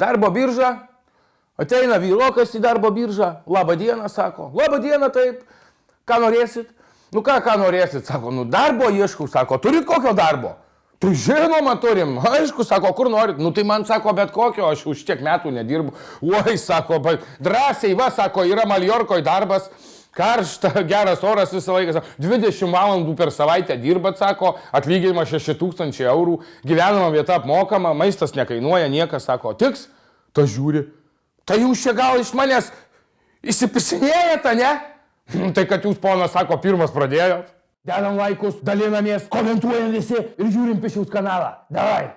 darbo biržą, ateina vyrokas į darbo biržą, labą dieną, sako, labą dieną, taip, ką norėsit? Nu ką, ką norėsit, sako, nu darbo ieškau, sako, turit kokio darbo? Tai žinoma turim, aišku, sako, kur norit, nu tai man sako, bet kokio, aš už tiek metų nedirbu. Oi, sako, drąsiai, va, sako, yra Maljorkoje darbas, karšta, geras oras visą laiką, sako, 20 valandų per savaitę dirbat, sako, atlyginimas 6000 eurų, gyvenama vieta apmokama, maistas nekainuoja, niekas sako, tiks, ta žiūri, tai jūs čia gal iš manęs įsipisinėjate, ne? Tai kad jūs, ponas, sako, pirmas pradėjot. Dedam laikus, dalinamės, komentuojam visi ir žiūrim pišiaus kanalą. Davai.